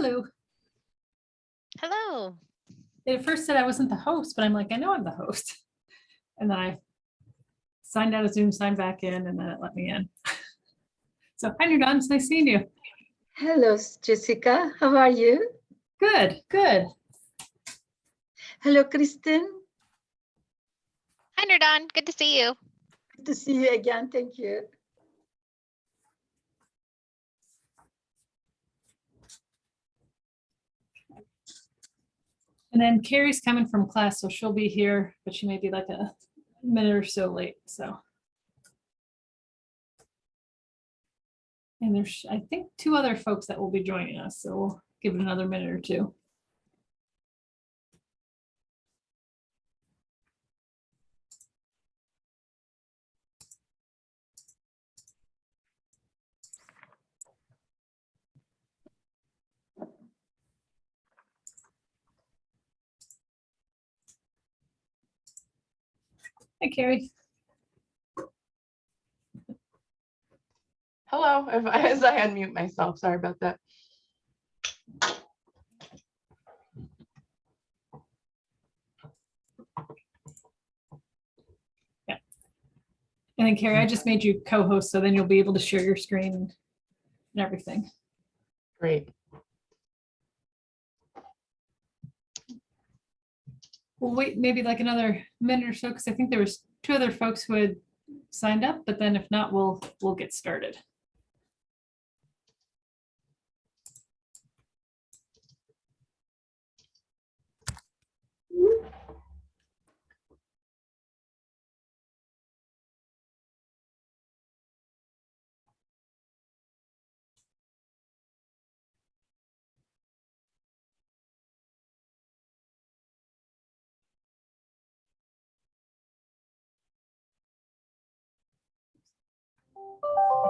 Hello. Hello. They at first said I wasn't the host, but I'm like, I know I'm the host. And then I signed out of Zoom, signed back in, and then it let me in. So hi, Nudon, it's nice seeing you. Hello, Jessica. How are you? Good, good. Hello, Kristen. Hi, Nerdon. Good to see you. Good to see you again. Thank you. And then Carrie's coming from class, so she'll be here, but she may be like a minute or so late, so. And there's, I think, two other folks that will be joining us, so we'll give it another minute or two. Hi, Carrie. Hello, if I, as I unmute myself, sorry about that. Yeah. And then Carrie, I just made you co-host, so then you'll be able to share your screen and everything. Great. We'll wait maybe like another minute or so, because I think there was two other folks who had signed up, but then if not, we'll, we'll get started.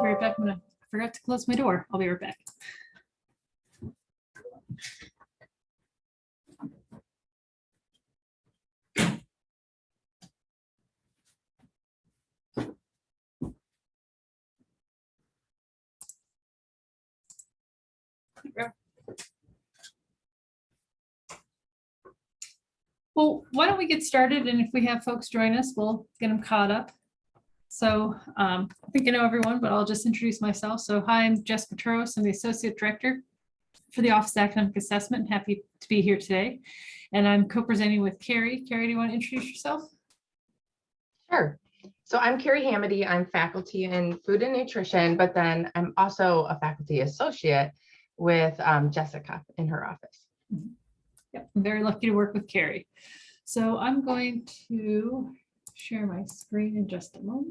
Be right back. I'm gonna, I forgot to close my door. I'll be right back. Well, why don't we get started? And if we have folks join us, we'll get them caught up. So um, I think I know everyone, but I'll just introduce myself. So hi, I'm Jess Petros. I'm the Associate Director for the Office of Academic Assessment. Happy to be here today. And I'm co-presenting with Carrie. Carrie, do you want to introduce yourself? Sure. So I'm Carrie Hamady. I'm faculty in food and nutrition, but then I'm also a faculty associate with um, Jessica in her office. Yep, I'm very lucky to work with Carrie. So I'm going to share my screen in just a moment.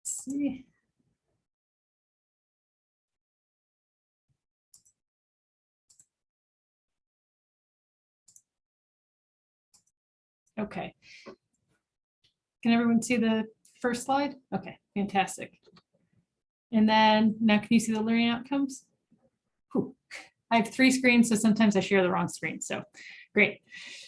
Let's see. Okay. Can everyone see the first slide? Okay, fantastic. And then now can you see the learning outcomes? I have three screens, so sometimes I share the wrong screen. So great.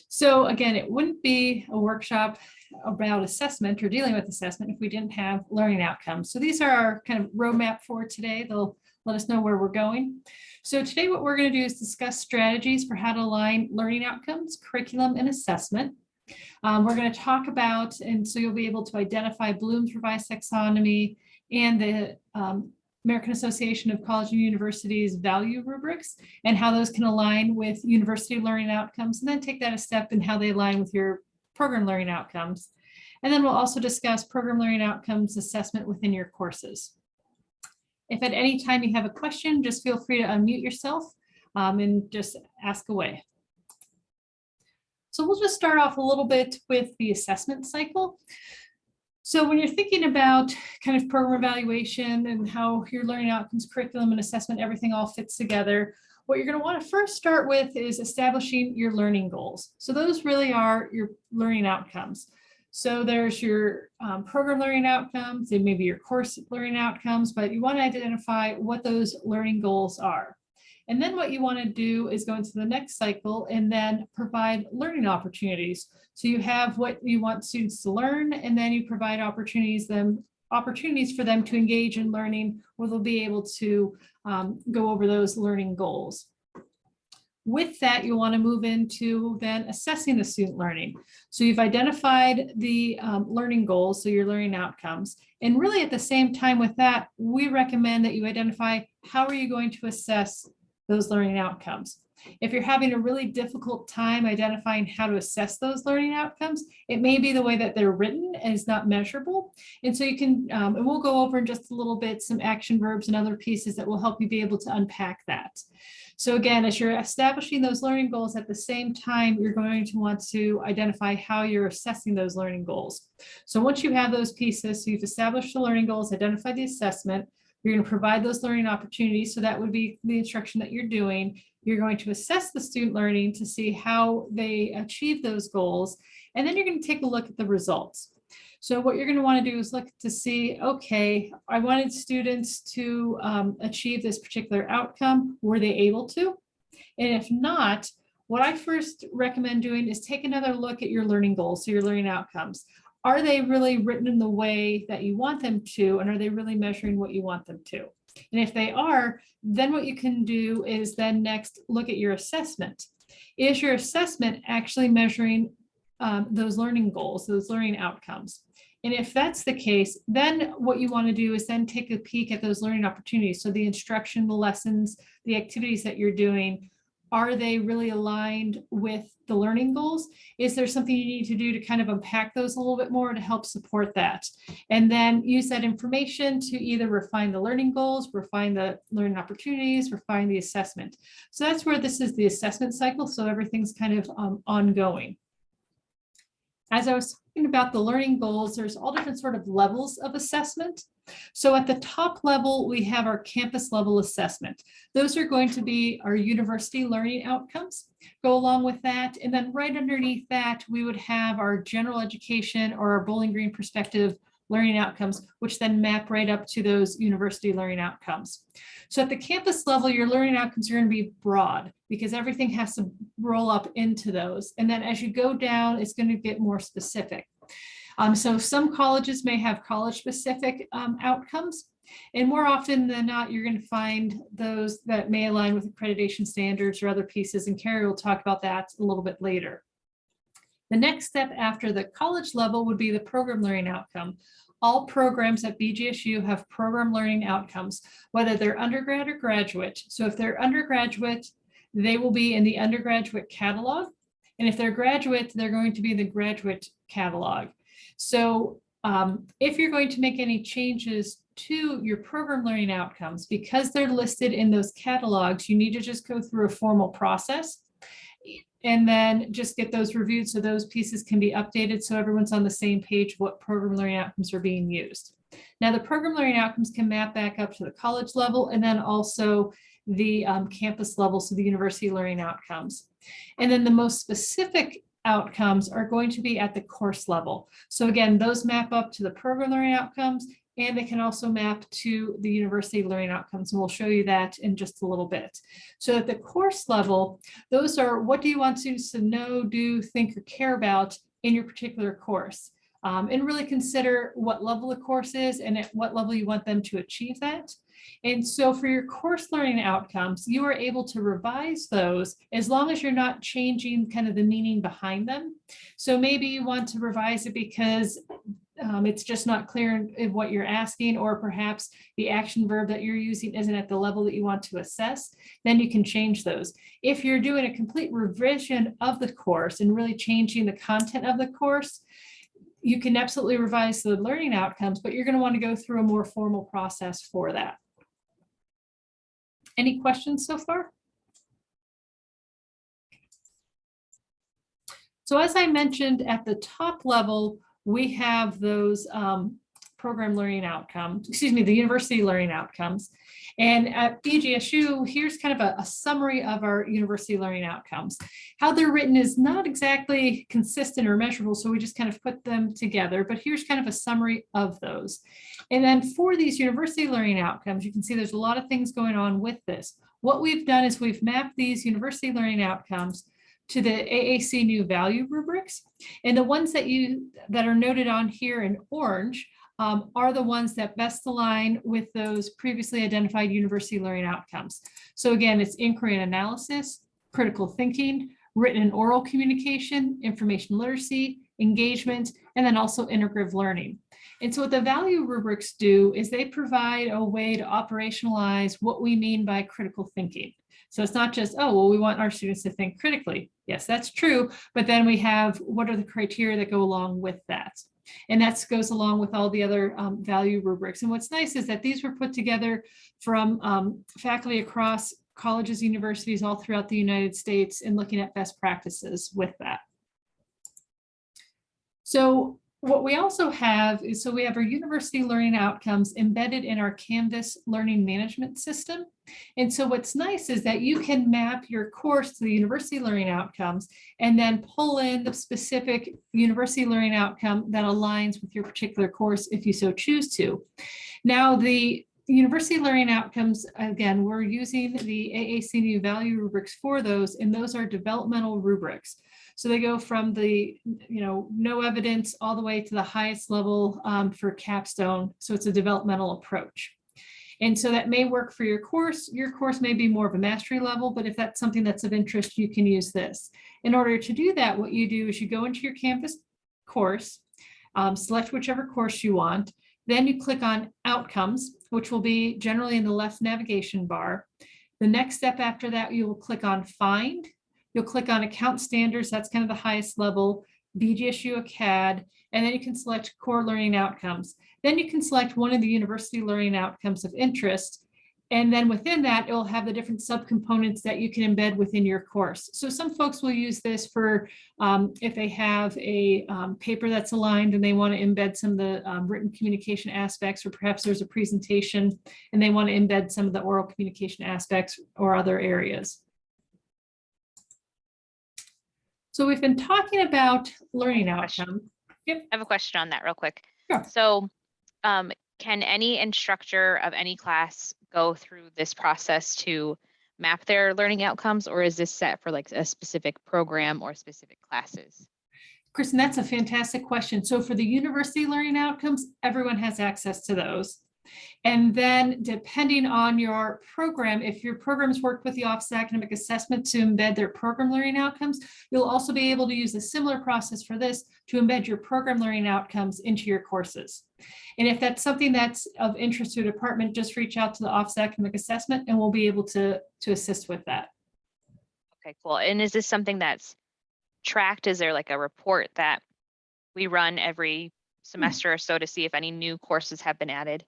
So again, it wouldn't be a workshop about assessment or dealing with assessment if we didn't have learning outcomes. So these are our kind of roadmap for today. They'll let us know where we're going. So today what we're going to do is discuss strategies for how to align learning outcomes, curriculum, and assessment. Um, we're going to talk about, and so you'll be able to identify Bloom's revised taxonomy and the um, American Association of College and Universities value rubrics and how those can align with university learning outcomes and then take that a step in how they align with your program learning outcomes. And then we'll also discuss program learning outcomes assessment within your courses. If at any time you have a question, just feel free to unmute yourself um, and just ask away. So we'll just start off a little bit with the assessment cycle. So when you're thinking about kind of program evaluation and how your learning outcomes, curriculum and assessment, everything all fits together, what you're going to want to first start with is establishing your learning goals. So those really are your learning outcomes. So there's your um, program learning outcomes and maybe your course learning outcomes, but you want to identify what those learning goals are. And then what you want to do is go into the next cycle and then provide learning opportunities. So you have what you want students to learn, and then you provide opportunities them opportunities for them to engage in learning where they'll be able to um, go over those learning goals. With that, you'll want to move into then assessing the student learning. So you've identified the um, learning goals, so your learning outcomes. And really at the same time with that, we recommend that you identify how are you going to assess those learning outcomes. If you're having a really difficult time identifying how to assess those learning outcomes, it may be the way that they're written and is not measurable. And so you can, um, and we'll go over in just a little bit some action verbs and other pieces that will help you be able to unpack that. So again, as you're establishing those learning goals at the same time, you're going to want to identify how you're assessing those learning goals. So once you have those pieces, so you've established the learning goals, identified the assessment, you're going to provide those learning opportunities. So that would be the instruction that you're doing. You're going to assess the student learning to see how they achieve those goals. And then you're going to take a look at the results. So what you're going to want to do is look to see, okay, I wanted students to um, achieve this particular outcome. Were they able to? And if not, what I first recommend doing is take another look at your learning goals, so your learning outcomes. Are they really written in the way that you want them to? And are they really measuring what you want them to? And if they are, then what you can do is then next look at your assessment. Is your assessment actually measuring um, those learning goals, those learning outcomes? And if that's the case, then what you want to do is then take a peek at those learning opportunities. So the instruction, the lessons, the activities that you're doing, are they really aligned with the learning goals? Is there something you need to do to kind of unpack those a little bit more to help support that? And then use that information to either refine the learning goals, refine the learning opportunities, refine the assessment. So that's where this is the assessment cycle. So everything's kind of um, ongoing. As I was talking about the learning goals, there's all different sort of levels of assessment. So at the top level, we have our campus level assessment. Those are going to be our university learning outcomes. Go along with that. And then right underneath that, we would have our general education or our Bowling Green perspective learning outcomes, which then map right up to those university learning outcomes. So at the campus level, your learning outcomes are going to be broad because everything has to roll up into those. And then as you go down, it's going to get more specific. Um, so some colleges may have college specific um, outcomes. And more often than not, you're going to find those that may align with accreditation standards or other pieces. And Carrie will talk about that a little bit later. The next step after the college level would be the program learning outcome. All programs at BGSU have program learning outcomes, whether they're undergrad or graduate. So if they're undergraduate, they will be in the undergraduate catalog. And if they're graduate, they're going to be in the graduate catalog. So um, if you're going to make any changes to your program learning outcomes, because they're listed in those catalogs, you need to just go through a formal process and then just get those reviewed so those pieces can be updated so everyone's on the same page what program learning outcomes are being used. Now the program learning outcomes can map back up to the college level and then also the um, campus level, so the university learning outcomes. And then the most specific outcomes are going to be at the course level. So again, those map up to the program learning outcomes and they can also map to the university learning outcomes. And we'll show you that in just a little bit. So at the course level, those are what do you want students to know, do, think, or care about in your particular course. Um, and really consider what level the course is and at what level you want them to achieve that. And so for your course learning outcomes, you are able to revise those as long as you're not changing kind of the meaning behind them. So maybe you want to revise it because um, it's just not clear in, what you're asking, or perhaps the action verb that you're using isn't at the level that you want to assess, then you can change those. If you're doing a complete revision of the course and really changing the content of the course, you can absolutely revise the learning outcomes, but you're going to want to go through a more formal process for that. Any questions so far? So as I mentioned at the top level, we have those um, program learning outcomes, excuse me, the university learning outcomes. And at BGSU, here's kind of a, a, summary of our university learning outcomes. How they're written is not exactly consistent or measurable, so we just kind of put them together, but here's kind of a summary of those. And then for these university learning outcomes, you can see there's a lot of things going on with this. What we've done is we've mapped these university learning outcomes to the AAC&U value rubrics. And the ones that you that are noted on here in orange um, are the ones that best align with those previously identified university learning outcomes. So again, it's inquiry and analysis, critical thinking, written and oral communication, information literacy, engagement, and then also integrative learning. And so what the value rubrics do is they provide a way to operationalize what we mean by critical thinking. So it's not just, oh, well, we want our students to think critically. Yes, that's true. But then we have what are the criteria that go along with that? And that goes along with all the other um, value rubrics. And what's nice is that these were put together from um, faculty across colleges, universities all throughout the United States and looking at best practices with that. So what we also have is, so we have our university learning outcomes embedded in our Canvas learning management system. And so what's nice is that you can map your course to the university learning outcomes and then pull in the specific university learning outcome that aligns with your particular course if you so choose to. Now, the university learning outcomes, again, we're using the AAC&U value rubrics for those, and those are developmental rubrics. So they go from the, you know, no evidence all the way to the highest level um, for capstone. So it's a developmental approach. And so that may work for your course. Your course may be more of a mastery level, but if that's something that's of interest, you can use this. In order to do that, what you do is you go into your Canvas course, um, select whichever course you want, then you click on outcomes, which will be generally in the left navigation bar. The next step after that, you will click on find. You'll click on account standards. That's kind of the highest level, BGSU CAD, and then you can select core learning outcomes. Then you can select one of the university learning outcomes of interest. And then within that, it will have the different subcomponents that you can embed within your course. So some folks will use this for um, if they have a um, paper that's aligned and they want to embed some of the um, written communication aspects, or perhaps there's a presentation and they want to embed some of the oral communication aspects or other areas. So we've been talking about learning Question. outcome. I have a question on that real quick. Sure. So um, can any instructor of any class go through this process to map their learning outcomes or is this set for like a specific program or specific classes? Kristen, that's a fantastic question. So for the university learning outcomes, everyone has access to those. And then depending on your program, if your programs work with the Office of Academic Assessment to embed their program learning outcomes, you'll also be able to use a similar process for this to embed your program learning outcomes into your courses. And if that's something that's of interest to a department, just reach out to the Office of Academic Assessment and we'll be able to, to assist with that. Okay, cool. And is this something that's tracked? Is there like a report that we run every hmm. semester or so to see if any new courses have been added?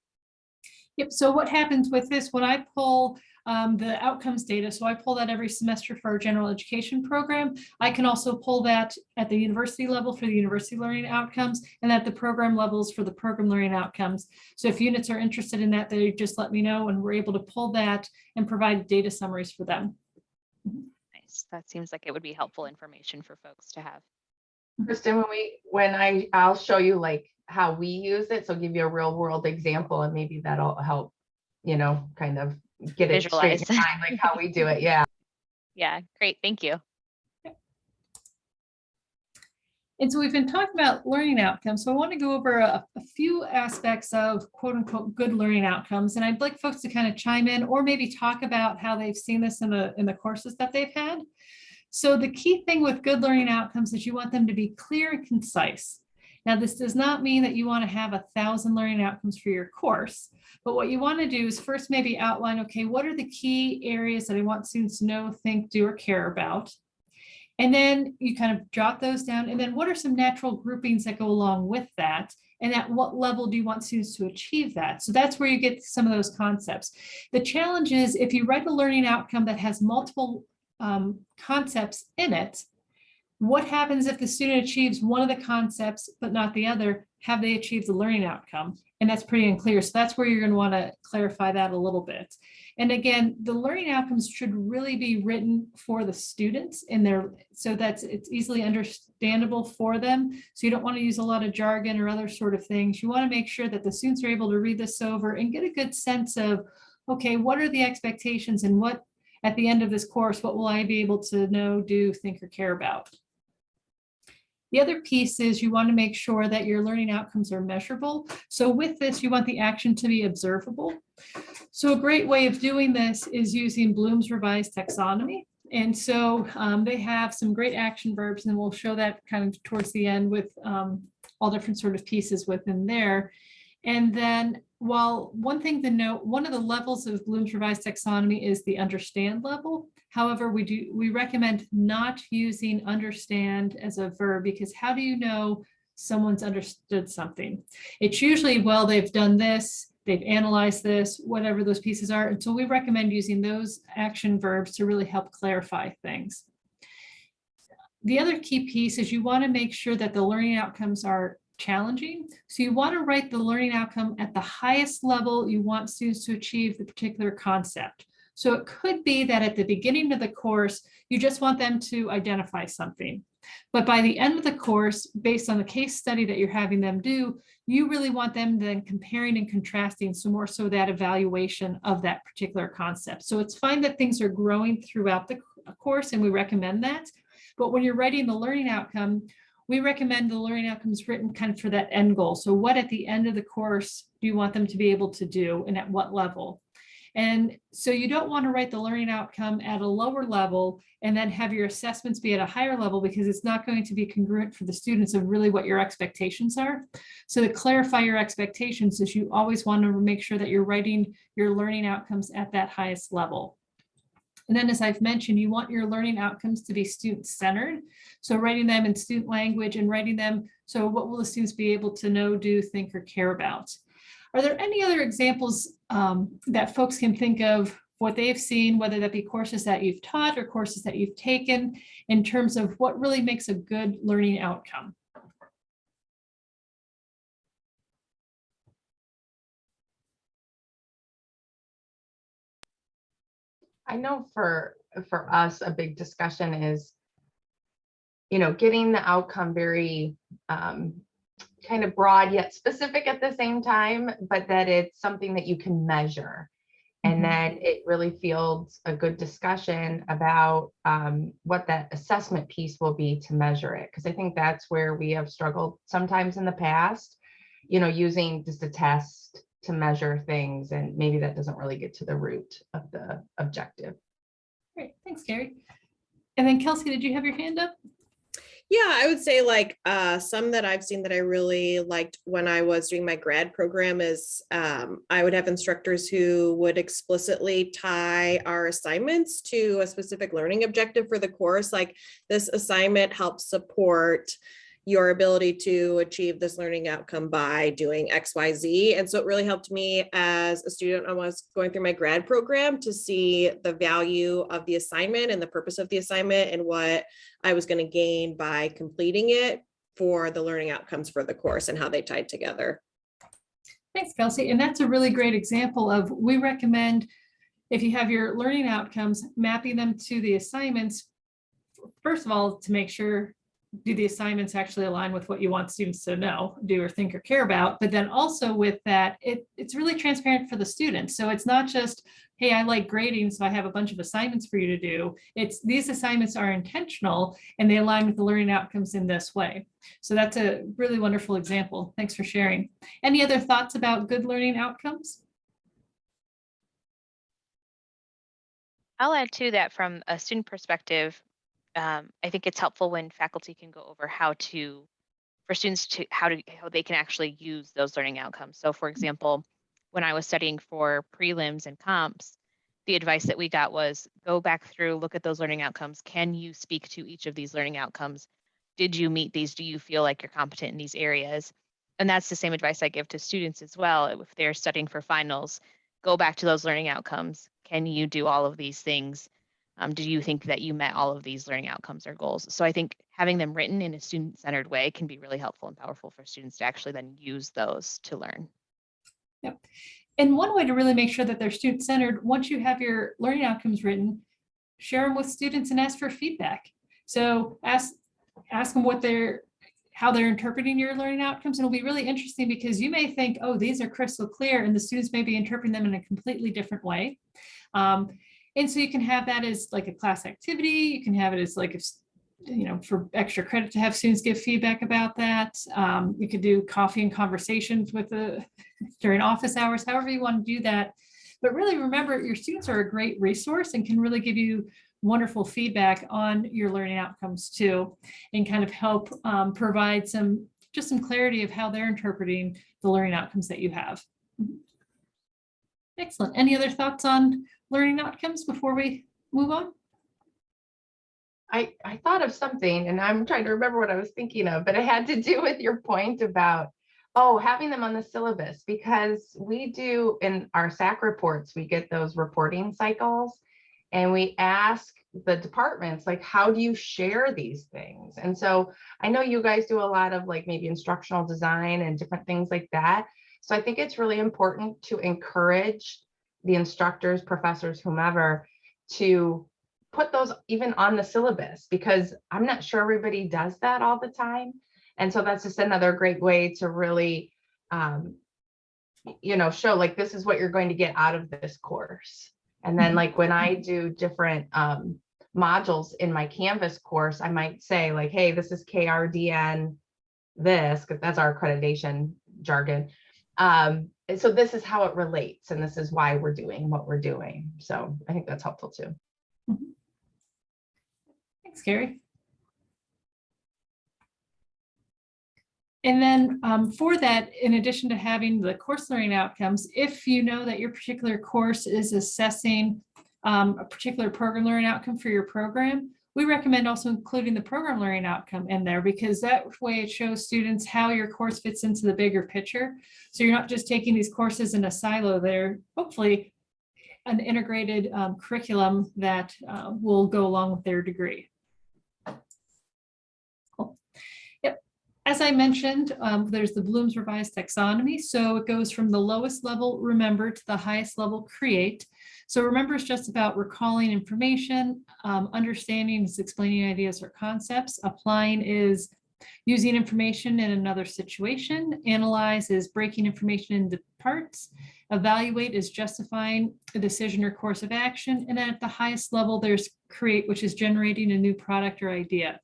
Yep, so what happens with this, when I pull um, the outcomes data, so I pull that every semester for our general education program, I can also pull that at the university level for the university learning outcomes and at the program levels for the program learning outcomes. So if units are interested in that, they just let me know and we're able to pull that and provide data summaries for them. Nice. That seems like it would be helpful information for folks to have. Kristen, when we, when I, I'll show you like how we use it. So give you a real world example and maybe that'll help, you know, kind of get it straight in mind, like how we do it. Yeah. Yeah, great. Thank you. And so we've been talking about learning outcomes. So I want to go over a, a few aspects of quote unquote good learning outcomes. And I'd like folks to kind of chime in or maybe talk about how they've seen this in the, in the courses that they've had. So the key thing with good learning outcomes is you want them to be clear and concise. Now, this does not mean that you want to have a thousand learning outcomes for your course, but what you want to do is first maybe outline, okay, what are the key areas that I want students to know, think, do, or care about? And then you kind of jot those down. And then what are some natural groupings that go along with that? And at what level do you want students to achieve that? So that's where you get some of those concepts. The challenge is if you write a learning outcome that has multiple um, concepts in it, what happens if the student achieves one of the concepts but not the other? Have they achieved the learning outcome? And that's pretty unclear. So that's where you're going to want to clarify that a little bit. And again, the learning outcomes should really be written for the students in their so that's it's easily understandable for them. So you don't want to use a lot of jargon or other sort of things. You want to make sure that the students are able to read this over and get a good sense of, okay, what are the expectations and what at the end of this course, what will I be able to know, do, think, or care about? The other piece is you want to make sure that your learning outcomes are measurable. So with this, you want the action to be observable. So a great way of doing this is using Bloom's revised taxonomy. And so um, they have some great action verbs and we'll show that kind of towards the end with um, all different sort of pieces within there. And then while one thing to note, one of the levels of Bloom's revised taxonomy is the understand level. However, we do, we recommend not using understand as a verb because how do you know someone's understood something? It's usually, well, they've done this, they've analyzed this, whatever those pieces are. And so we recommend using those action verbs to really help clarify things. The other key piece is you want to make sure that the learning outcomes are challenging. So you want to write the learning outcome at the highest level you want students to achieve the particular concept. So it could be that at the beginning of the course, you just want them to identify something. But by the end of the course, based on the case study that you're having them do, you really want them then comparing and contrasting, so more so that evaluation of that particular concept. So it's fine that things are growing throughout the course and we recommend that. But when you're writing the learning outcome, we recommend the learning outcomes written kind of for that end goal. So what at the end of the course do you want them to be able to do and at what level? And so you don't want to write the learning outcome at a lower level and then have your assessments be at a higher level because it's not going to be congruent for the students of really what your expectations are. So to clarify your expectations is you always want to make sure that you're writing your learning outcomes at that highest level. And then as I've mentioned, you want your learning outcomes to be student centered. So writing them in student language and writing them. So what will the students be able to know, do, think, or care about? Are there any other examples um, that folks can think of what they've seen, whether that be courses that you've taught or courses that you've taken in terms of what really makes a good learning outcome? I know for, for us, a big discussion is, you know, getting the outcome very um, kind of broad yet specific at the same time, but that it's something that you can measure. And Mhm. then it really fields a good discussion about um, what that assessment piece will be to measure it. Because I think that's where we have struggled sometimes in the past, you know, using just a test to measure things and maybe that doesn't really get to the root of the objective. Great, thanks, Gary. And then Kelsey, did you have your hand up? Yeah, I would say like uh, some that I've seen that I really liked when I was doing my grad program is um, I would have instructors who would explicitly tie our assignments to a specific learning objective for the course. Like this assignment helps support your ability to achieve this learning outcome by doing X, Y, Z. And so it really helped me as a student I was going through my grad program to see the value of the assignment and the purpose of the assignment and what I was going to gain by completing it for the learning outcomes for the course and how they tied together. Thanks, Kelsey. And that's a really great example of, we recommend if you have your learning outcomes, mapping them to the assignments. First of all, to make sure, do the assignments actually align with what you want students to know, do or think or care about? But then also with that, it, it's really transparent for the students. So it's not just, hey, I like grading, so I have a bunch of assignments for you to do. It's these assignments are intentional and they align with the learning outcomes in this way. So that's a really wonderful example. Thanks for sharing. Any other thoughts about good learning outcomes? I'll add to that from a student perspective. Um, I think it's helpful when faculty can go over how to, for students to, how to, how they can actually use those learning outcomes. So for example, when I was studying for prelims and comps, the advice that we got was go back through, look at those learning outcomes. Can you speak to each of these learning outcomes? Did you meet these? Do you feel like you're competent in these areas? And that's the same advice I give to students as well. If they're studying for finals, go back to those learning outcomes. Can you do all of these things? Um, do you think that you met all of these learning outcomes or goals? So I think having them written in a student-centered way can be really helpful and powerful for students to actually then use those to learn. Yep. And one way to really make sure that they're student-centered, once you have your learning outcomes written, share them with students and ask for feedback. So ask, ask them what they're, how they're interpreting your learning outcomes. And it'll be really interesting because you may think, oh, these are crystal clear, and the students may be interpreting them in a completely different way. Um, and so you can have that as like a class activity. You can have it as like if you know, for extra credit to have students give feedback about that. Um, we could do coffee and conversations with the, during office hours, however you want to do that. But really remember, your students are a great resource and can really give you wonderful feedback on your learning outcomes too, and kind of help um, provide some, just some clarity of how they're interpreting the learning outcomes that you have. Excellent. Any other thoughts on learning outcomes before we move on? I, I thought of something and I'm trying to remember what I was thinking of, but it had to do with your point about, oh, having them on the syllabus because we do in our SAC reports, we get those reporting cycles and we ask the departments, like, how do you share these things? And so I know you guys do a lot of like maybe instructional design and different things like that. So I think it's really important to encourage the instructors, professors, whomever, to put those even on the syllabus because I'm not sure everybody does that all the time. And so that's just another great way to really, um, you know, show like this is what you're going to get out of this course. And then Mhm. like when I do different um, modules in my Canvas course, I might say like, hey, this is KRDN this, because that's our accreditation jargon. Um, and so this is how it relates and this is why we're doing what we're doing. So I think that's helpful too. Thanks, Gary. And then um, for that, in addition to having the course learning outcomes, if you know that your particular course is assessing um, a particular program learning outcome for your program, we recommend also including the program learning outcome in there because that way it shows students how your course fits into the bigger picture. So you're not just taking these courses in a silo, they're hopefully an integrated um, curriculum that uh, will go along with their degree. Cool. Yep. As I mentioned, um, there's the Bloom's revised taxonomy. So it goes from the lowest level remember to the highest level create. So remember is just about recalling information, um, understanding is explaining ideas or concepts, applying is using information in another situation, analyze is breaking information into parts, evaluate is justifying a decision or course of action, and at the highest level, there's create, which is generating a new product or idea.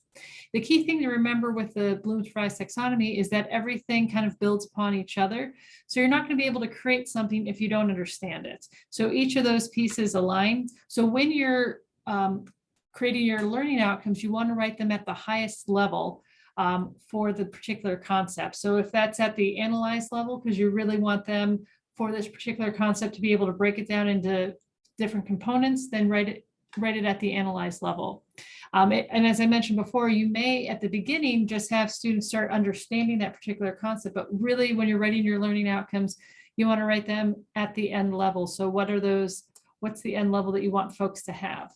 The key thing to remember with the Bloom's revised taxonomy is that everything kind of builds upon each other. So you're not going to be able to create something if you don't understand it. So each of those pieces align. So when you're um, creating your learning outcomes, you want to write them at the highest level um, for the particular concept. So if that's at the analyze level, because you really want them for this particular concept to be able to break it down into different components, then write it, write it at the analyze level. Um, it- and as I mentioned before, you may at the beginning just have students start understanding that particular concept, but really when you're writing your learning outcomes, you want to write them at the end level. So what are those, what's the end level that you want folks to have?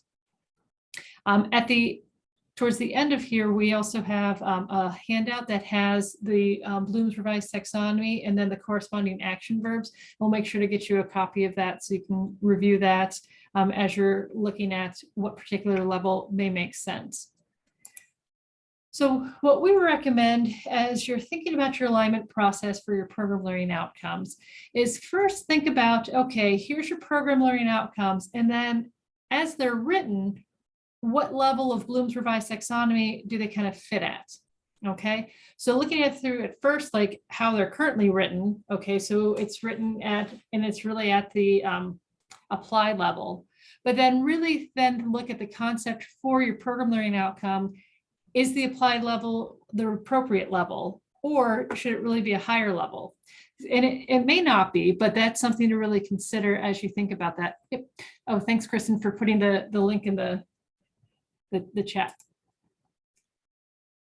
Um, at the towards the end of here, we also have um, a handout that has the um, Bloom's revised taxonomy and then the corresponding action verbs. We'll make sure to get you a copy of that so you can review that um, as you're looking at what particular level may make sense. So what we recommend as you're thinking about your alignment process for your program learning outcomes is first think about, okay, here's your program learning outcomes. And then as they're written, what level of Bloom's revised taxonomy do they kind of fit at? Okay, so looking at through at first, like how they're currently written. Okay, so it's written at, and it's really at the um, apply level. But then really then look at the concept for your program learning outcome. Is the applied level the appropriate level? Or should it really be a higher level? And it, it may not be, but that's something to really consider as you think about that. Yep. Oh, thanks, Kristen, for putting the, the link in the, the, the chat.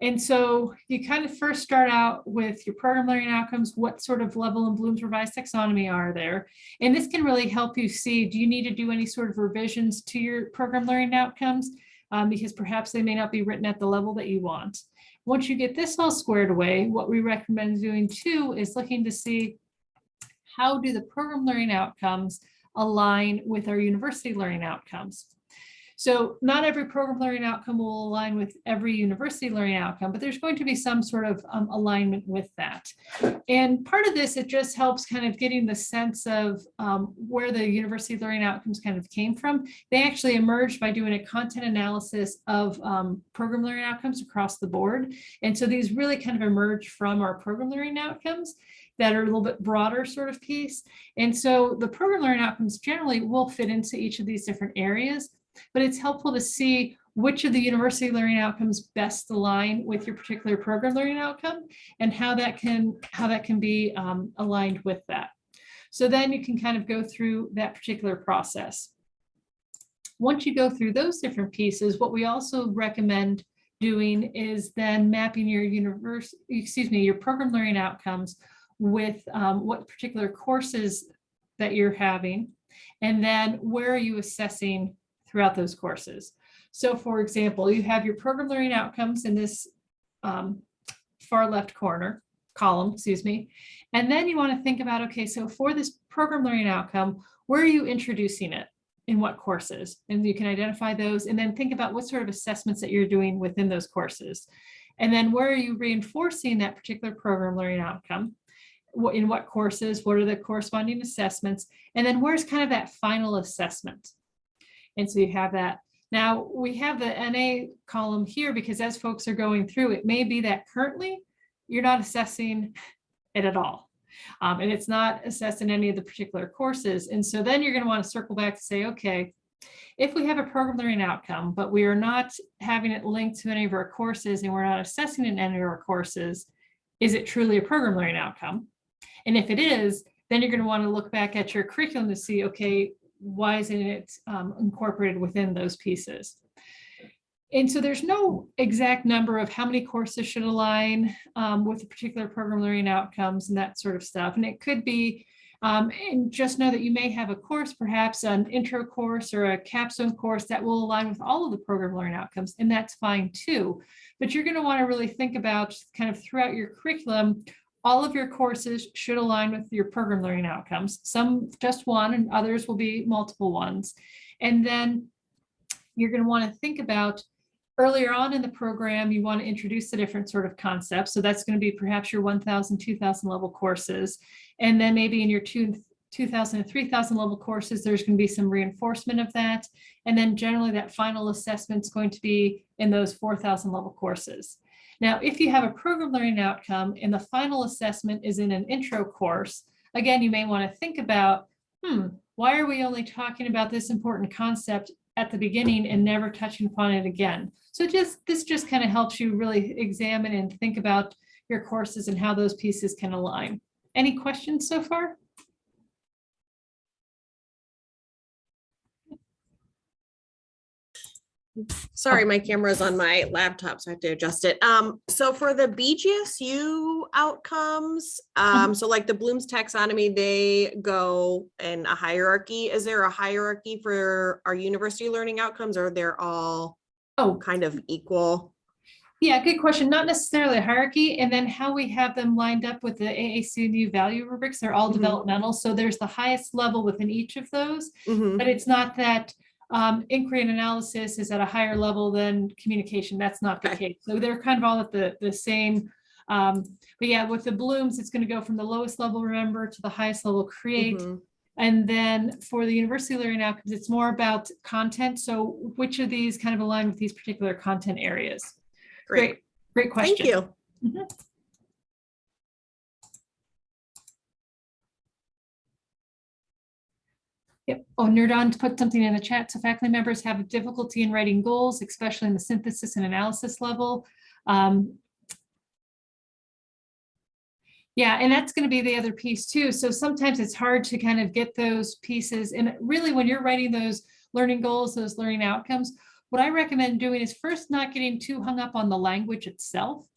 And so you kind of first start out with your program learning outcomes, what sort of level in Bloom's revised taxonomy are there? And this can really help you see, do you need to do any sort of revisions to your program learning outcomes? Um, because perhaps they may not be written at the level that you want. Once you get this all squared away, what we recommend doing too is looking to see how do the program learning outcomes align with our university learning outcomes. So not every program learning outcome will align with every university learning outcome, but there's going to be some sort of um, alignment with that. And part of this, it just helps kind of getting the sense of um, where the university learning outcomes kind of came from. They actually emerged by doing a content analysis of um, program learning outcomes across the board. And so these really kind of emerge from our program learning outcomes that are a little bit broader sort of piece. And so the program learning outcomes generally will fit into each of these different areas, but it's helpful to see which of the university learning outcomes best align with your particular program learning outcome and how that can how that can be um, aligned with that. So then you can kind of go through that particular process. Once you go through those different pieces, what we also recommend doing is then mapping your universe, excuse me, your program learning outcomes with um, what particular courses that you're having, and then where are you assessing throughout those courses. So for example, you have your program learning outcomes in this um, far left corner column, excuse me. And then you want to think about, okay, so for this program learning outcome, where are you introducing it? In what courses? And you can identify those and then think about what sort of assessments that you're doing within those courses. And then where are you reinforcing that particular program learning outcome? In what courses? What are the corresponding assessments? And then where's kind of that final assessment? And so you have that. Now we have the NA column here because as folks are going through, it may be that currently you're not assessing it at all. Um, and it's not assessed in any of the particular courses. And so then you're going to want to circle back to say, okay, if we have a program learning outcome, but we are not having it linked to any of our courses and we're not assessing in any of our courses, is it truly a program learning outcome? And if it is, then you're going to want to look back at your curriculum to see, okay, why isn't it um, incorporated within those pieces? And so there's no exact number of how many courses should align um, with a particular program learning outcomes and that sort of stuff. And it could be, um, and just know that you may have a course, perhaps an intro course or a capstone course that will align with all of the program learning outcomes, and that's fine too. But you're going to want to really think about kind of throughout your curriculum, all of your courses should align with your program learning outcomes. Some just one and others will be multiple ones. And then you're going to want to think about earlier on in the program, you want to introduce the different sort of concepts. So that's going to be perhaps your 1000, 2000 level courses. And then maybe in your two, 2000 and 3000 level courses, there's going to be some reinforcement of that. And then generally that final assessment is going to be in those 4000 level courses. Now, if you have a program learning outcome and the final assessment is in an intro course, again, you may want to think about, hmm, why are we only talking about this important concept at the beginning and never touching upon it again? So just this just kind of helps you really examine and think about your courses and how those pieces can align. Any questions so far? Sorry, my camera's on my laptop, so I have to adjust it. Um, so for the BGSU outcomes, um, so like the Bloom's taxonomy, they go in a hierarchy. Is there a hierarchy for our university learning outcomes or they're all Oh, kind of equal? yeah, good question. Not necessarily a hierarchy. And then how we have them lined up with the AAC&U value rubrics, they're all Mhm. developmental. So there's the highest level within each of those. Mhm. But it's not that um, inquiry and analysis is at a higher level than communication. That's not the case. So they're kind of all at the, the same. Um, but yeah, with the blooms, it's going to go from the lowest level, remember, to the highest level, create. Mhm. And then for the university learning outcomes, it's more about content. So which of these kind of align with these particular content areas? Great, Great, great question. thank you. Mhm. Yep. Oh, Nerdon put something in the chat. So faculty members have difficulty in writing goals, especially in the synthesis and analysis level. Um, yeah, and that's going to be the other piece too. So sometimes it's hard to kind of get those pieces. And really, when you're writing those learning goals, those learning outcomes, what I recommend doing is first not getting too hung up on the language itself,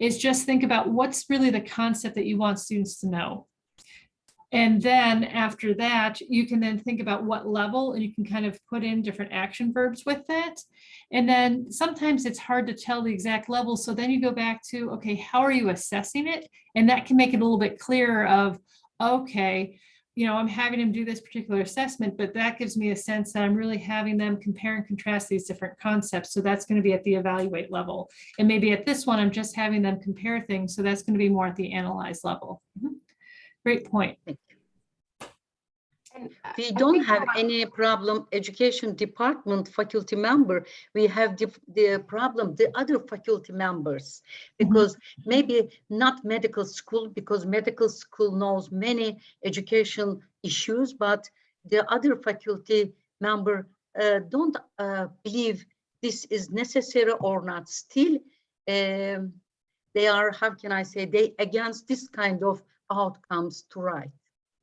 is just think about what's really the concept that you want students to know. And then after that, you can then think about what level and you can kind of put in different action verbs with that. And then sometimes it's hard to tell the exact level. So then you go back to, okay, how are you assessing it? And that can make it a little bit clearer of, okay, you know, I'm having them do this particular assessment, but that gives me a sense that I'm really having them compare and contrast these different concepts. So that's going to be at the evaluate level. And maybe at this one, I'm just having them compare things. So that's going to be more at the analyze level. Mhm. Great point. And I- We don't have any problem, education department faculty member. We have the, the problem, the other faculty members. Because maybe not medical school, because medical school knows many education issues, but the other faculty member uh, don't uh, believe this is necessary or not. Still, um, they are, how can I say, they against this kind of outcomes to write.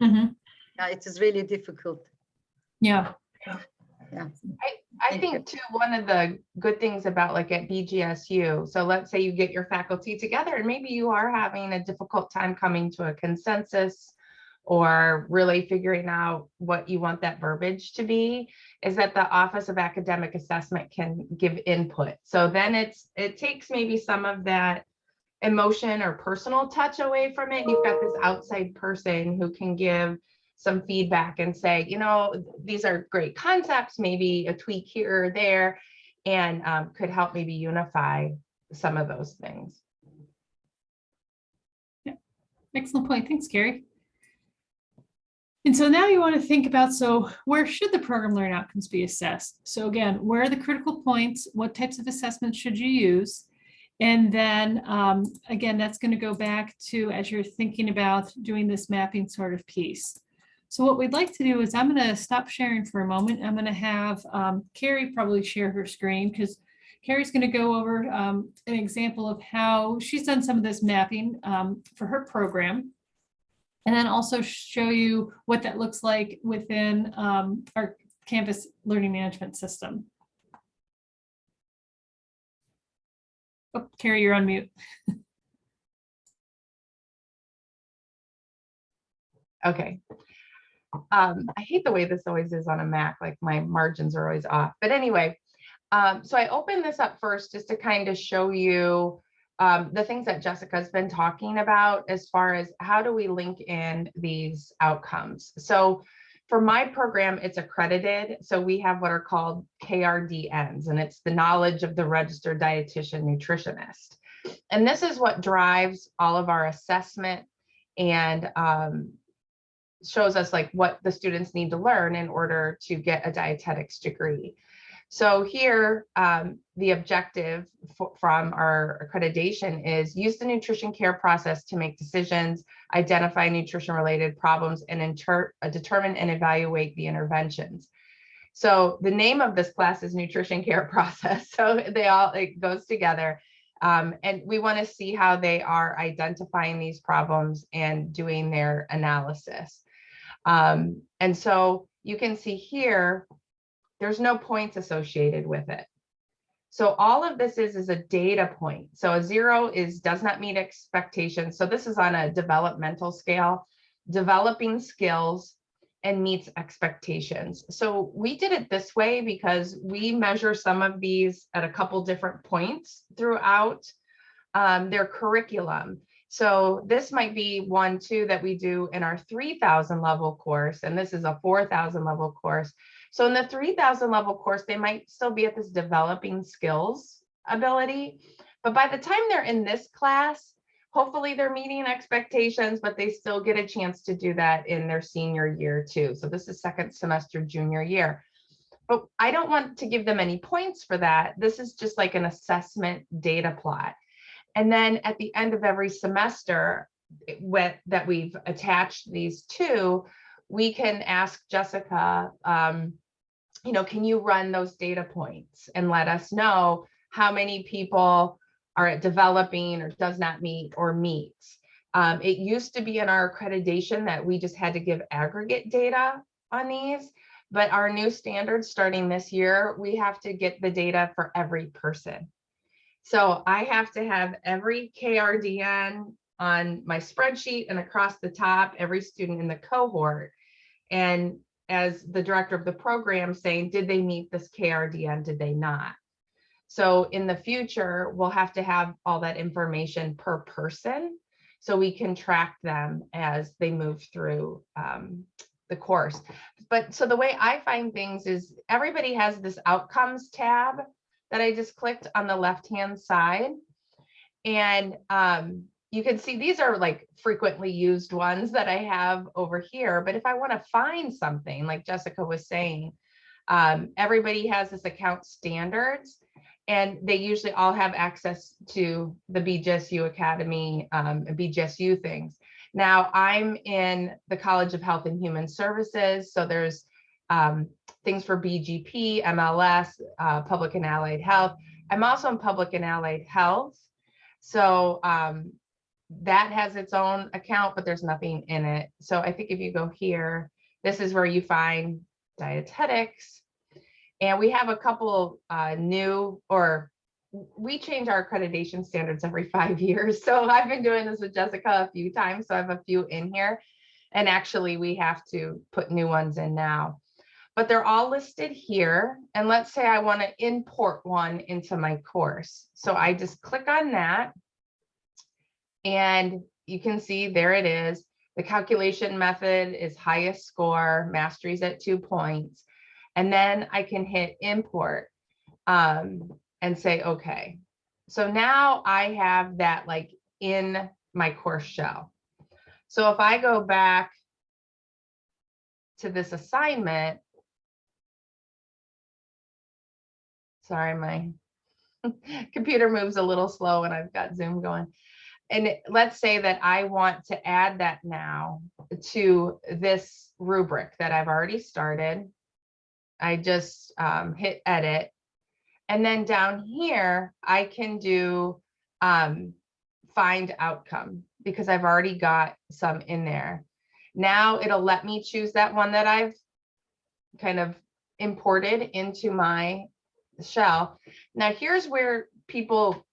Mhm. Yeah, it is really difficult. Yeah. Yeah. I Thank you. think too, one of the good things about like at BGSU, so let's say you get your faculty together and maybe you are having a difficult time coming to a consensus or really figuring out what you want that verbiage to be, is that the Office of Academic Assessment can give input. So then it's, it takes maybe some of that emotion or personal touch away from it. You've got this outside person who can give some feedback and say, you know, these are great concepts, maybe a tweak here or there, and um, could help maybe unify some of those things. Yeah, excellent point. Thanks, Carrie. And so now you want to think about, so where should the program learning outcomes be assessed? So again, where are the critical points? What types of assessments should you use? And then um, again, that's going to go back to as you're thinking about doing this mapping sort of piece. So what we'd like to do is I'm going to stop sharing for a moment. I'm going to have um, Carrie probably share her screen because Carrie's going to go over um, an example of how she's done some of this mapping um, for her program. And then also show you what that looks like within um, our Canvas learning management system. Oh, Carrie, you're on mute. Okay. Um, I hate the way this always is on a Mac, like my margins are always off. But anyway, um, so I opened this up first just to kind of show you um, the things that Jessica's been talking about as far as how do we link in these outcomes. So for my program, it's accredited. So we have what are called KRDNs, and it's the knowledge of the registered dietitian nutritionist. And this is what drives all of our assessment and um, shows us like what the students need to learn in order to get a dietetics degree. So here, um, the objective from our accreditation is use the nutrition care process to make decisions, identify nutrition related problems and uh, determine and evaluate the interventions. So the name of this class is nutrition care process. So they all, it goes together. Um, and we want to see how they are identifying these problems and doing their analysis. Um, and so you can see here, there's no points associated with it. So all of this is, is a data point. So a zero is, does not meet expectations. So this is on a developmental scale, developing skills and meets expectations. So we did it this way because we measure some of these at a couple different points throughout um, their curriculum. So this might be one too that we do in our 3000 level course, and this is a 4000 level course. So in the 3000 level course, they might still be at this developing skills ability, but by the time they're in this class, hopefully they're meeting expectations, but they still get a chance to do that in their senior year too. So this is second semester junior year. But I don't want to give them any points for that. This is just like an assessment data plot. And then at the end of every semester with, that we've attached these to, we can ask Jessica, um, you know, can you run those data points and let us know how many people are at developing or does not meet or meets? Um, it used to be in our accreditation that we just had to give aggregate data on these. But our new standards starting this year, we have to get the data for every person. So I have to have every KRDN on my spreadsheet and across the top, every student in the cohort. And as the director of the program saying, did they meet this KRDN? Did they not? So in the future, we'll have to have all that information per person. so we can track them as they move through um, the course. But so the way I find things is everybody has this outcomes tab that I just clicked on the left-hand side. And um, you can see these are like frequently used ones that I have over here. But if I want to find something, like Jessica was saying, um, everybody has this account standards and they usually all have access to the BGSU Academy, um, BGSU things. Now I'm in the College of Health and Human Services, so there's um, things for BGP, MLS, uh, Public and Allied Health. I'm also in Public and Allied Health. So um, that has its own account, but there's nothing in it. So I think if you go here, this is where you find dietetics. And we have a couple uh, new or we change our accreditation standards every five years. So I've been doing this with Jessica a few times. So I have a few in here. And actually we have to put new ones in now. But they're all listed here. And let's say I want to import one into my course. So I just click on that. And you can see there it is. The calculation method is highest score, mastery's at two points. And then I can hit import um, and say, okay. So now I have that like in my course shell. So if I go back to this assignment, sorry, my computer moves a little slow and I've got Zoom going. And let's say that I want to add that now to this rubric that I've already started. I just um, hit edit. And then down here, I can do um, find outcome because I've already got some in there. Now it'll let me choose that one that I've kind of imported into my shell. Now here's where people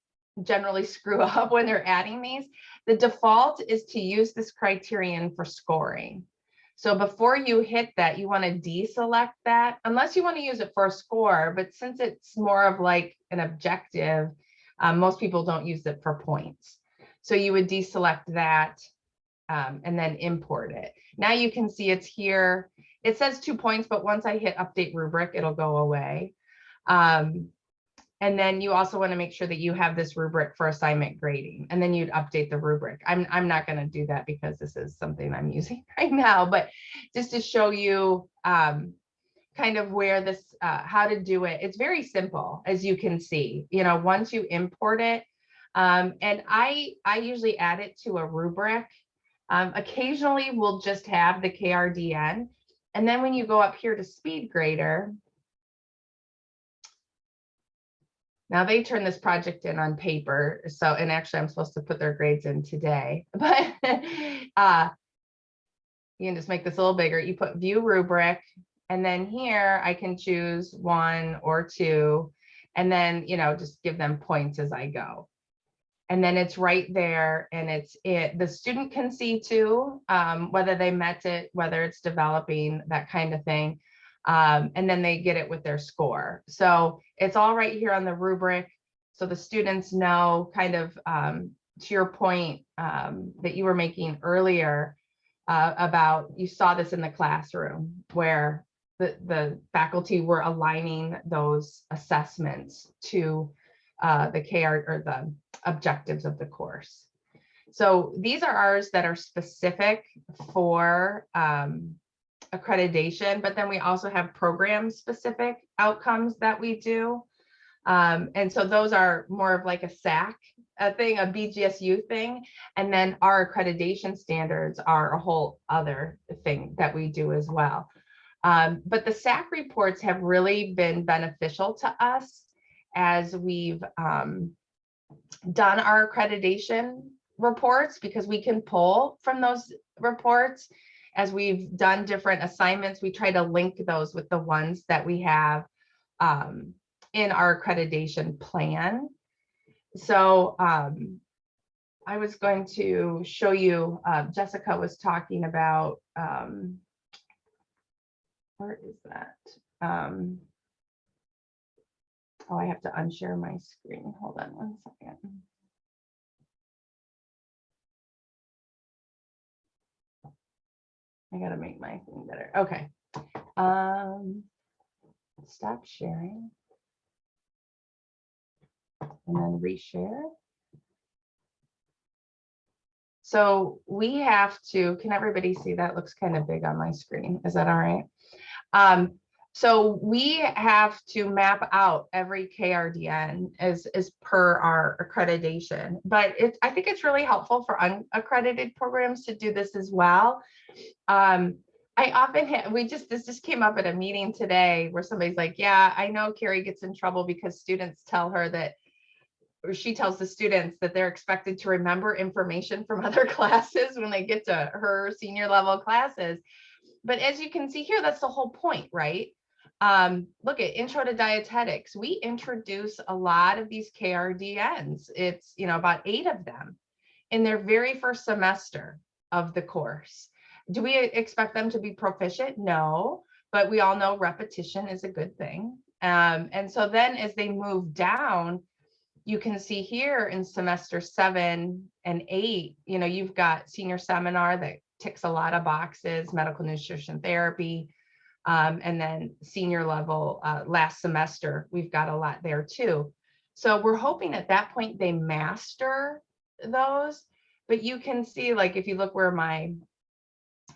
generally screw up when they're adding these. The default is to use this criterion for scoring. So before you hit that, you want to deselect that unless you want to use it for a score. But since it's more of like an objective, um, most people don't use it for points. So you would deselect that um, and then import it. Now you can see it's here. It says two points, but once I hit update rubric, it'll go away. Um, and then you also want to make sure that you have this rubric for assignment grading, and then you'd update the rubric. I'm, I'm not going to do that because this is something I'm using right now, but just to show you um, kind of where this, uh, how to do it. It's very simple, as you can see, you know, once you import it. Um, and I, I usually add it to a rubric. Um, occasionally we'll just have the KRDN. And then when you go up here to speed Now they turn this project in on paper. So, and actually I'm supposed to put their grades in today, but uh, you can just make this a little bigger. You put view rubric and then here I can choose one or two and then, you know, just give them points as I go. And then it's right there and it's it, the student can see too, um, whether they met it, whether it's developing, that kind of thing. Um, and then they get it with their score. So it's all right here on the rubric. So the students know kind of um, to your point um, that you were making earlier uh, about you saw this in the classroom where the, the faculty were aligning those assessments to uh, the KR or the objectives of the course. So these are ours that are specific for um, accreditation, but then we also have program specific outcomes that we do. Um, and so those are more of like a SAC a thing, a BGSU thing. And then our accreditation standards are a whole other thing that we do as well. Um, but the SAC reports have really been beneficial to us as we've um, done our accreditation reports because we can pull from those reports as we've done different assignments, we try to link those with the ones that we have um, in our accreditation plan. So um, I was going to show you, uh, Jessica was talking about, um, where is that? Um, oh, I have to unshare my screen. Hold on one second. I gotta make my thing better. Okay. Um, stop sharing. And then reshare. So we have to, can everybody see that looks kind of big on my screen? Is that all right? Um, so we have to map out every KRDN as, as per our accreditation, but it's, I think it's really helpful for unaccredited programs to do this as well. Um, I often we just, this just came up at a meeting today where somebody's like, yeah, I know Carrie gets in trouble because students tell her that or she tells the students that they're expected to remember information from other classes when they get to her senior level classes. But as you can see here, that's the whole point, right? Um, look at intro to dietetics. We introduce a lot of these KRDNs. It's, you know, about eight of them in their very first semester of the course. Do we expect them to be proficient? No, but we all know repetition is a good thing. Um, and so then as they move down, you can see here in semester seven and eight, you know, you've got senior seminar that ticks a lot of boxes, medical nutrition therapy. Um, and then senior level uh, last semester, we've got a lot there too. So we're hoping at that point they master those, but you can see like if you look where my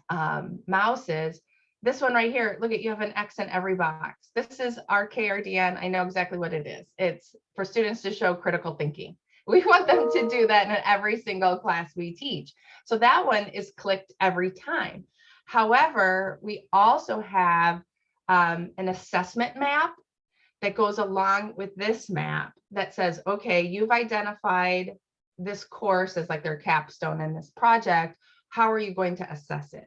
um, mouse is, this one right here, look at you have an X in every box. This is our KRDN. I know exactly what it is. It's for students to show critical thinking. We want them to do that in every single class we teach. So that one is clicked every time. However, we also have um, an assessment map that goes along with this map that says, okay, you've identified this course as like their capstone in this project. How are you going to assess it?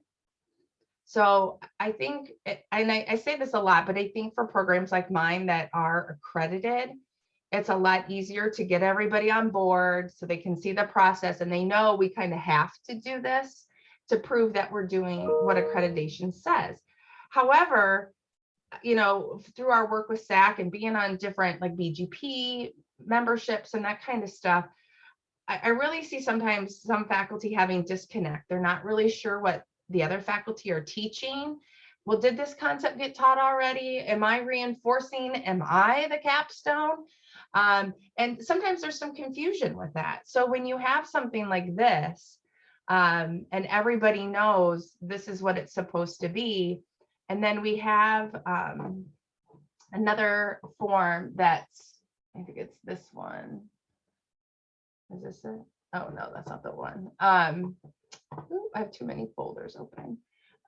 So I think, and I, I say this a lot, but I think for programs like mine that are accredited, it's a lot easier to get everybody on board so they can see the process and they know we kind of have to do this to prove that we're doing what accreditation says. However, you know, through our work with SAC and being on different like BGP memberships and that kind of stuff, I, I really see sometimes some faculty having disconnect. They're not really sure what the other faculty are teaching. Well, did this concept get taught already? Am I reinforcing? Am I the capstone? Um, and sometimes there's some confusion with that. So when you have something like this, um, and everybody knows this is what it's supposed to be, and then we have um, another form that's, I think it's this one. Is this it? Oh, no, that's not the one. Um, ooh, I have too many folders open.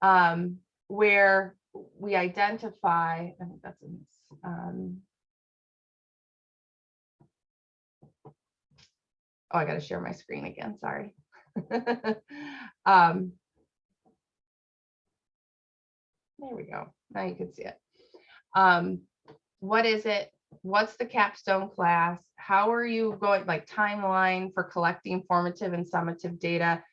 Um, where we identify, I think that's in this, um, oh, I gotta share my screen again, sorry. Um, There we go. Now you can see it. Um, what is it? What's the capstone class? How are you going, like timeline for collecting formative and summative data?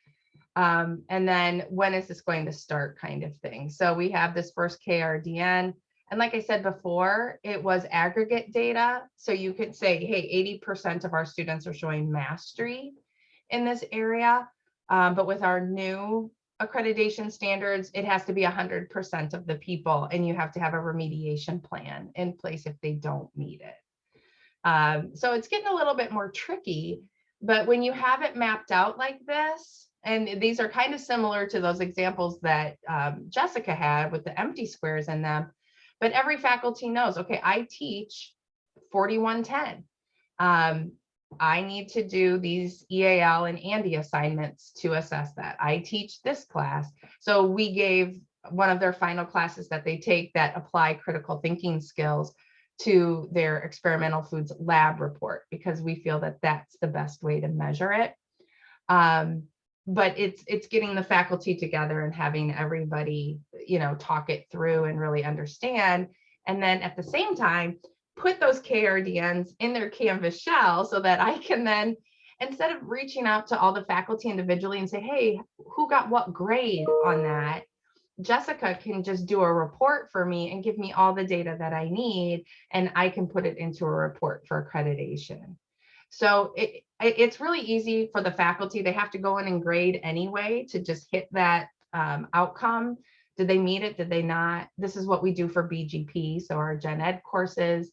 Um, and then when is this going to start kind of thing? So we have this first KRDN. And like I said before, it was aggregate data. So you could say, hey, 80% of our students are showing mastery in this area. Um, but with our new accreditation standards, it has to be 100% of the people and you have to have a remediation plan in place if they don't meet it. Um, so it's getting a little bit more tricky, but when you have it mapped out like this, and these are kind of similar to those examples that um, Jessica had with the empty squares in them, but every faculty knows, okay, I teach 4110. Um, I need to do these EAL and Andy assignments to assess that. I teach this class. So we gave one of their final classes that they take that apply critical thinking skills to their experimental foods lab report because we feel that that's the best way to measure it. Um, but it's it's getting the faculty together and having everybody, you know, talk it through and really understand. And then at the same time, put those KRDNs in their Canvas shell so that I can then, instead of reaching out to all the faculty individually and say, hey, who got what grade on that? Jessica can just do a report for me and give me all the data that I need, and I can put it into a report for accreditation. So it, it's really easy for the faculty. They have to go in and grade anyway to just hit that um, outcome. Did they meet it? Did they not? This is what we do for BGP, so our gen ed courses.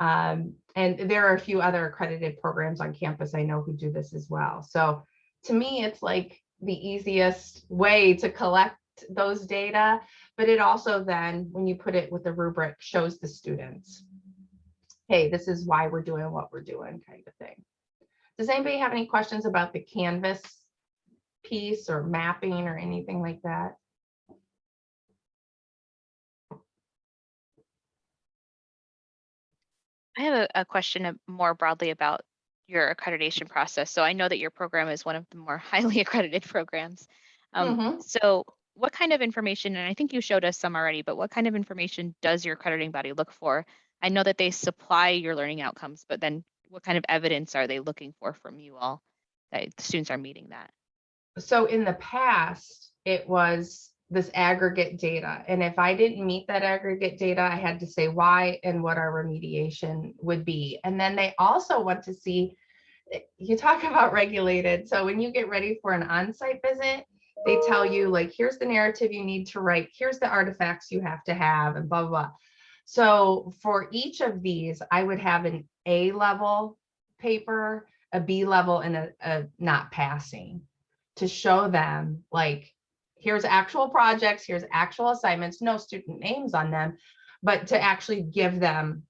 Um, and there are a few other accredited programs on campus I know who do this as well. So to me, it's like the easiest way to collect those data, but it also then, when you put it with the rubric, shows the students, hey, this is why we're doing what we're doing kind of thing. Does anybody have any questions about the Canvas piece or mapping or anything like that? I have a, a question more broadly about your accreditation process. So I know that your program is one of the more highly accredited programs. Um, Mhm. So what kind of information, and I think you showed us some already, but what kind of information does your accrediting body look for? I know that they supply your learning outcomes, but then what kind of evidence are they looking for from you all that the students are meeting that? So in the past, it was this aggregate data. And if I didn't meet that aggregate data, I had to say why and what our remediation would be. And then they also want to see, you talk about regulated. So when you get ready for an on-site visit, they tell you like, here's the narrative you need to write, here's the artifacts you have to have and blah, blah, blah. So for each of these, I would have an A level paper, a B level and a, a not passing to show them like, here's actual projects, here's actual assignments, no student names on them, but to actually give them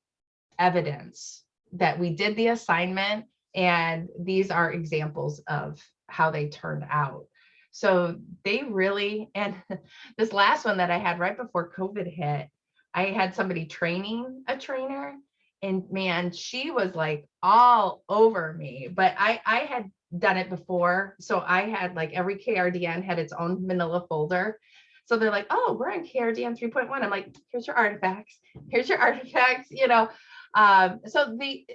evidence that we did the assignment and these are examples of how they turned out. So they really, and this last one that I had right before COVID hit, I had somebody training a trainer and man, she was like all over me, but I, I had done it before. So I had like every KRDN had its own manila folder. So they're like, oh, we're in KRDN 3.1. I'm like, here's your artifacts. Here's your artifacts, you know. Um, so they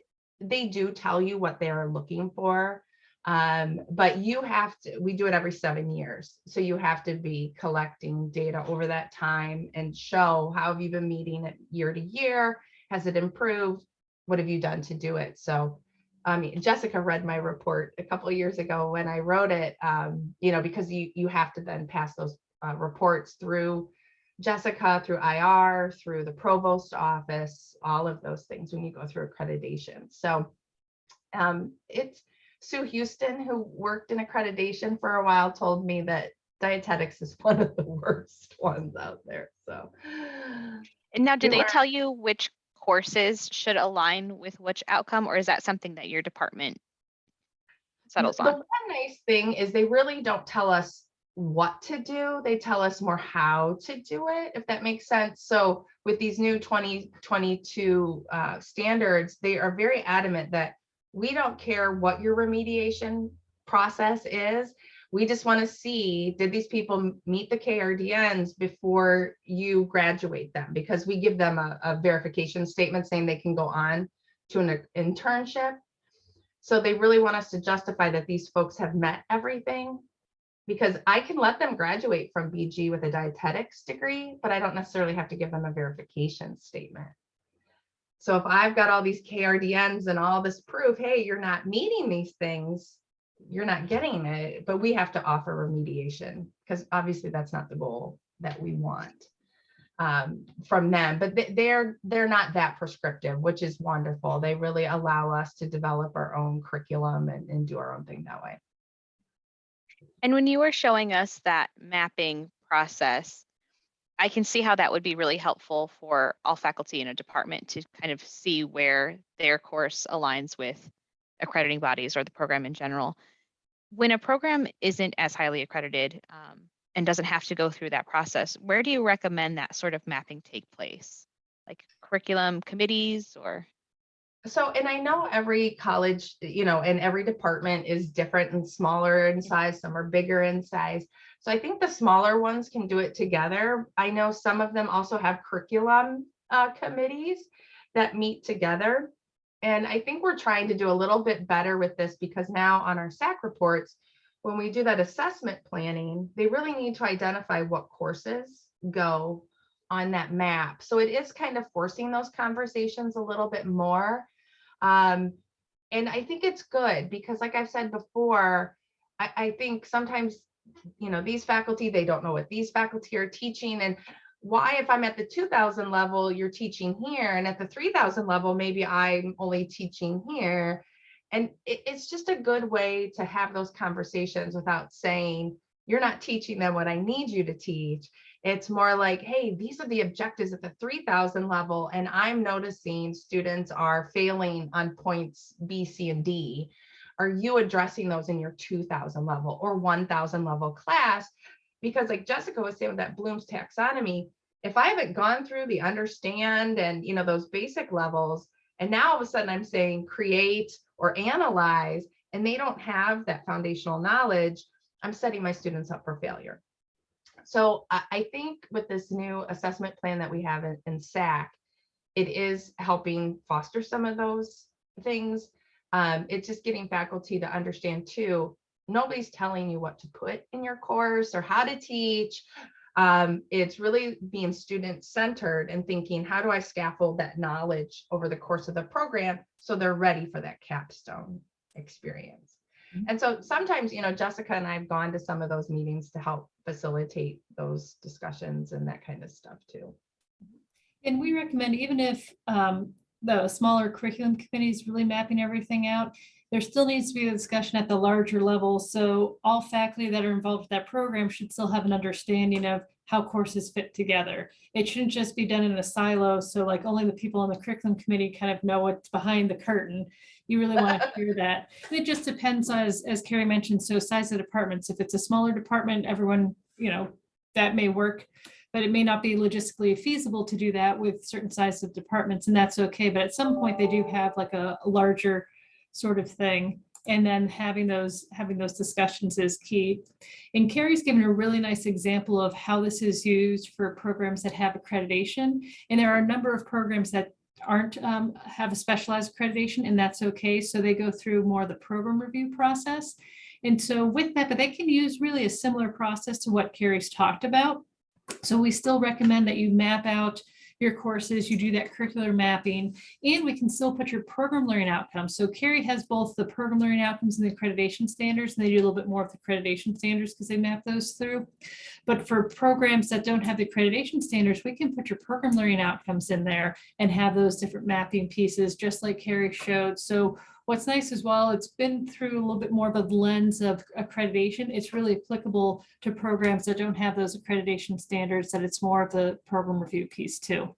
they do tell you what they're looking for. Um, but you have to, we do it every seven years. So you have to be collecting data over that time and show how have you been meeting it year to year? Has it improved? What have you done to do it? So um, Jessica read my report a couple of years ago when I wrote it, um, you know, because you, you have to then pass those uh, reports through Jessica, through IR, through the provost office, all of those things when you go through accreditation. So um, it's Sue Houston, who worked in accreditation for a while, told me that dietetics is one of the worst ones out there. So And now, do they tell you which courses should align with which outcome, or is that something that your department settles The on? one nice thing is they really don't tell us what to do. They tell us more how to do it, if that makes sense. So with these new 2022 uh, standards, they are very adamant that we don't care what your remediation process is. We just want to see, did these people meet the KRDNs before you graduate them? Because we give them a, a verification statement saying they can go on to an internship. So they really want us to justify that these folks have met everything. Because I can let them graduate from BG with a dietetics degree, but I don't necessarily have to give them a verification statement. So if I've got all these KRDNs and all this proof, hey, you're not meeting these things, you're not getting it, but we have to offer remediation because obviously that's not the goal that we want um, from them, but they- they're, they're not that prescriptive, which is wonderful. They really allow us to develop our own curriculum and, and do our own thing that way. And when you were showing us that mapping process, I can see how that would be really helpful for all faculty in a department to kind of see where their course aligns with accrediting bodies or the program in general. When a program isn't as highly accredited um, and doesn't have to go through that process, where do you recommend that sort of mapping take place? Like curriculum committees or? So, and I know every college, you know, and every department is different and smaller in size, some are bigger in size. So I think the smaller ones can do it together. I know some of them also have curriculum uh, committees that meet together. And I think we're trying to do a little bit better with this because now on our SAC reports, when we do that assessment planning, they really need to identify what courses go on that map. So it is kind of forcing those conversations a little bit more. Um, and I think it's good because like I've said before, I, I think sometimes you know, these faculty, they don't know what these faculty are teaching and why if I'm at the 2000 level, you're teaching here and at the 3000 level, maybe I'm only teaching here. And it, it's just a good way to have those conversations without saying, you're not teaching them what I need you to teach. It's more like, hey, these are the objectives at the 3000 level. And I'm noticing students are failing on points B, C, and D. Are you addressing those in your 2000 level or 1000 level class? Because like Jessica was saying with that Bloom's taxonomy, if I haven't gone through the understand and, you know, those basic levels, and now all of a sudden I'm saying create or analyze, and they don't have that foundational knowledge, I'm setting my students up for failure. So I, think with this new assessment plan that we have in, in SAC, it is helping foster some of those things. Um, it's just getting faculty to understand too, nobody's telling you what to put in your course or how to teach. Um, it's really being student centered and thinking, how do I scaffold that knowledge over the course of the program so they're ready for that capstone experience. Mhm. And so sometimes, you know, Jessica and I have gone to some of those meetings to help facilitate those discussions and that kind of stuff too. And we recommend, even if um, the smaller curriculum committee is really mapping everything out, there still needs to be a discussion at the larger level. So all faculty that are involved with that program should still have an understanding of how courses fit together. It shouldn't just be done in a silo. So like only the people on the curriculum committee kind of know what's behind the curtain. You really want to hear that. And It just depends on, as, as Carrie mentioned, so size of departments. If it's a smaller department, everyone, you know, that may work but it may not be logistically feasible to do that with certain sizes of departments, and that's okay. But at some point, they do have like a larger sort of thing. And then having those, having those discussions is key. And Carrie's given a really nice example of how this is used for programs that have accreditation. And there are a number of programs that aren't, um, have a specialized accreditation, and that's okay. So they go through more of the program review process. And so with that, but they can use really a similar process to what Carrie's talked about. So we still recommend that you map out your courses, you do that curricular mapping, and we can still put your program learning outcomes. So Carrie has both the program learning outcomes and the accreditation standards, and they do a little bit more of the accreditation standards because they map those through. But for programs that don't have the accreditation standards, we can put your program learning outcomes in there and have those different mapping pieces, just like Carrie showed. So What's nice as well, it's been through a little bit more of a lens of accreditation. It's really applicable to programs that don't have those accreditation standards, that it's more of the program review piece too.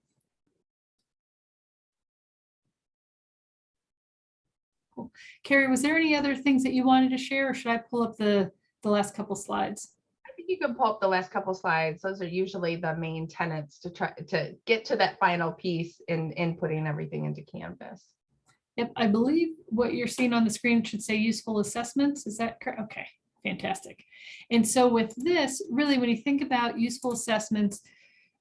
Cool. Carrie, was there any other things that you wanted to share or should I pull up the, the last couple slides? I think you can pull up the last couple slides. Those are usually the main tenets to try to get to that final piece in, in putting everything into Canvas. Yep, I believe what you're seeing on the screen should say useful assessments. Is that correct? Okay, fantastic. And so with this, really, when you think about useful assessments,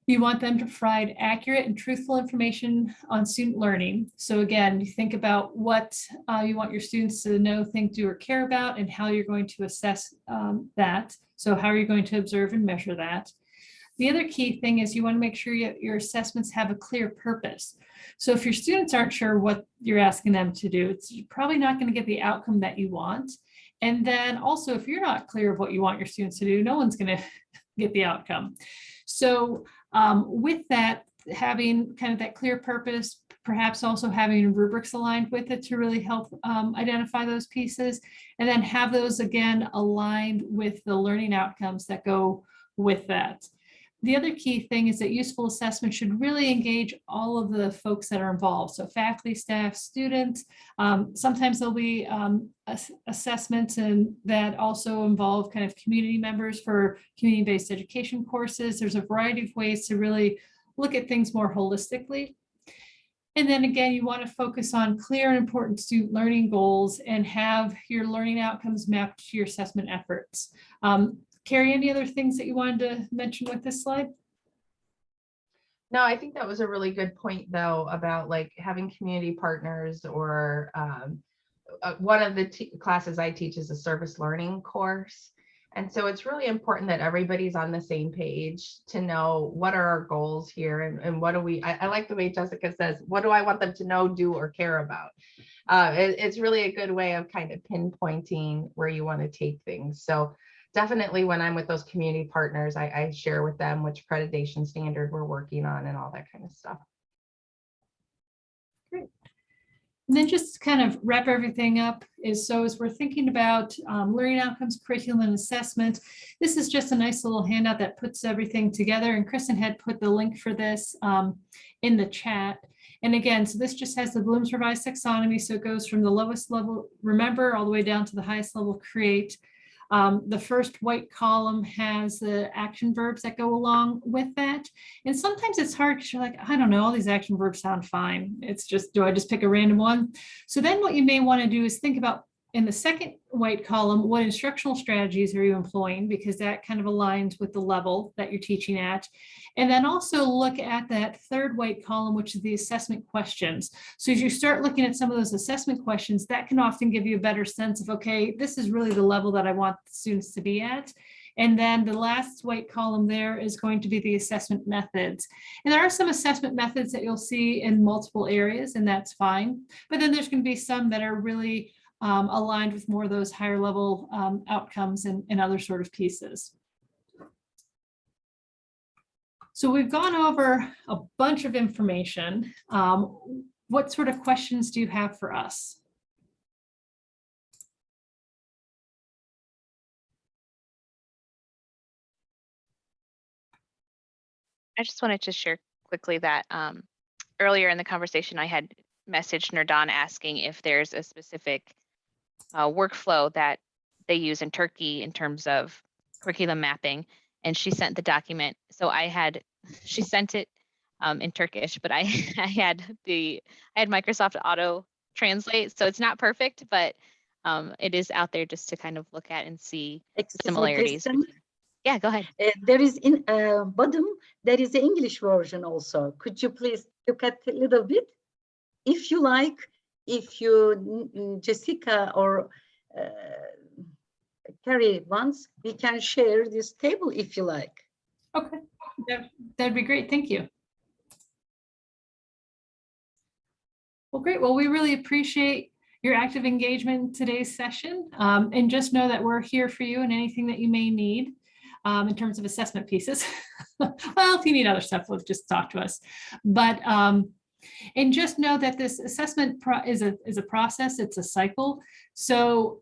you want them to provide accurate and truthful information on student learning. So again, you think about what uh, you want your students to know, think, do, or care about, and how you're going to assess um, that. So how are you going to observe and measure that? The other key thing is you want to make sure you- your assessments have a clear purpose. So if your students aren't sure what you're asking them to do, it's probably not going to get the outcome that you want. And then also, if you're not clear of what you want your students to do, no one's going to get the outcome. So um, with that, having kind of that clear purpose, perhaps also having rubrics aligned with it to really help um, identify those pieces, and then have those again aligned with the learning outcomes that go with that. The other key thing is that useful assessment should really engage all of the folks that are involved. So faculty, staff, students. Um, sometimes there'll be um, ass- assessments and that also involve kind of community members for community-based education courses. There's a variety of ways to really look at things more holistically. And then again, you want to focus on clear and important student learning goals and have your learning outcomes mapped to your assessment efforts. Um, Carrie, any other things that you wanted to mention with this slide? No, I think that was a really good point though, about like having community partners or um, uh, one of the classes I teach is a service learning course. And so it's really important that everybody's on the same page to know what are our goals here and, and what do we, I, I like the way Jessica says, what do I want them to know, do, or care about? Uh, it- it's really a good way of kind of pinpointing where you want to take things. So definitely when I'm with those community partners, I, I share with them which accreditation standard we're working on and all that kind of stuff. Great. And then just to kind of wrap everything up is so as we're thinking about um, learning outcomes, curriculum and assessment, this is just a nice little handout that puts everything together. And Kristen had put the link for this um, in the chat. And again, so this just has the Bloom's revised taxonomy. So it goes from the lowest level, remember, all the way down to the highest level, create. Um, the first white column has the action verbs that go along with that. And sometimes it's hard because you're like, I don't know, all these action verbs sound fine. It's just, do I just pick a random one? So then what you may want to do is think about in the second white column, what instructional strategies are you employing? Because that kind of aligns with the level that you're teaching at. And then also look at that third white column, which is the assessment questions. So as you start looking at some of those assessment questions, that can often give you a better sense of, okay, this is really the level that I want the students to be at. And then the last white column there is going to be the assessment methods. And there are some assessment methods that you'll see in multiple areas, and that's fine. But then there's going to be some that are really um, aligned with more of those higher level um, outcomes and, and other sort of pieces. So we've gone over a bunch of information. Um, what sort of questions do you have for us? I just wanted to share quickly that um, earlier in the conversation, I had messaged Nurdan asking if there's a specific uh, workflow that they use in Turkey in terms of curriculum mapping. And she sent the document. So I had, she sent it um, in Turkish, but I, I had the, I had Microsoft Auto Translate. So it's not perfect, but um, it is out there just to kind of look at and see Excuse similarities. Yeah, go ahead. uh, There is in uh, bottom, there is the English version also. Could you please look at a little bit? If you like, if you, Jessica or uh, Carrie wants, we can share this table if you like. Okay, that, that'd be great. Thank you. Well, great. Well, we really appreciate your active engagement in today's session. Um, and just know that we're here for you and anything that you may need um, in terms of assessment pieces. well, if you need other stuff, just talk to us. But um, and just know that this assessment is a is a process. It's a cycle. So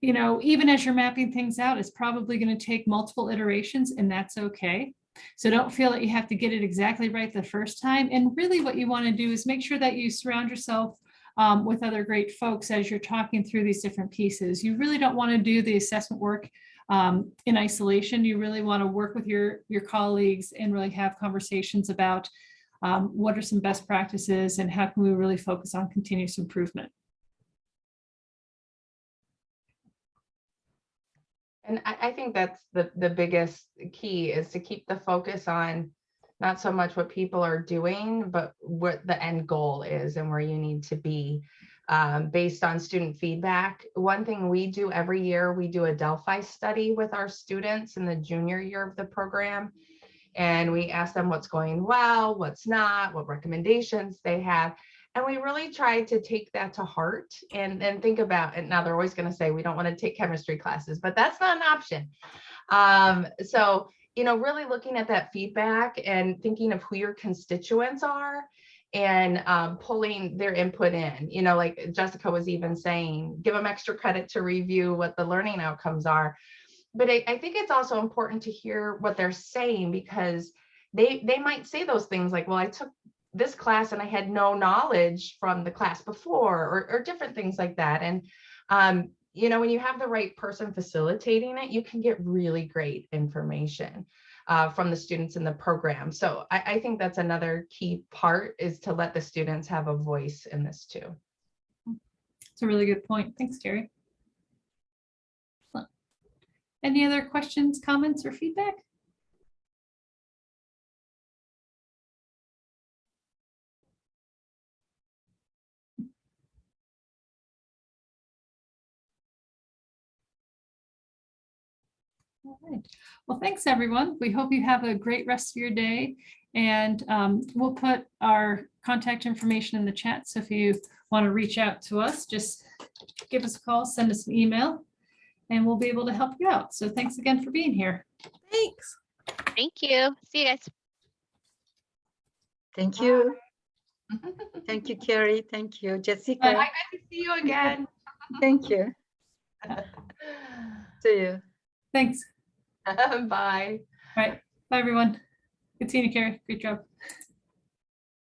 you know, even as you're mapping things out, it's probably going to take multiple iterations, and that's okay. So don't feel that you have to get it exactly right the first time. And really what you want to do is make sure that you surround yourself um, with other great folks as you're talking through these different pieces. You really don't want to do the assessment work um, in isolation. You really want to work with your, your colleagues and really have conversations about um, what are some best practices and how can we really focus on continuous improvement. And I, think that's the, the biggest key is to keep the focus on not so much what people are doing, but what the end goal is and where you need to be um, based on student feedback. One thing we do every year, we do a Delphi study with our students in the junior year of the program. And we ask them what's going well, what's not, what recommendations they have. And we really try to take that to heart and, and think about it. Now they're always going to say we don't want to take chemistry classes, but that's not an option. Um, so, you know, really looking at that feedback and thinking of who your constituents are and um, pulling their input in, you know, like Jessica was even saying, give them extra credit to review what the learning outcomes are. But I, I think it's also important to hear what they're saying because they they might say those things like, well, I took this class and I had no knowledge from the class before or, or different things like that. And, um, you know, when you have the right person facilitating it, you can get really great information uh, from the students in the program. So I, I think that's another key part is to let the students have a voice in this too. It's a really good point. Thanks, Carrie. Any other questions, comments, or feedback? All right. Well, thanks, everyone. We hope you have a great rest of your day. And um, we'll put our contact information in the chat. So if you want to reach out to us, just give us a call, send us an email. And we'll be able to help you out. So thanks again for being here. Thanks. Thank you. See you guys. Thank you. Thank you, Carrie. Thank you, Bye, Jessica. good to see you again. Thank you. See you. Thanks. Bye. All right. Bye, everyone. Good seeing you, Carrie. Great job.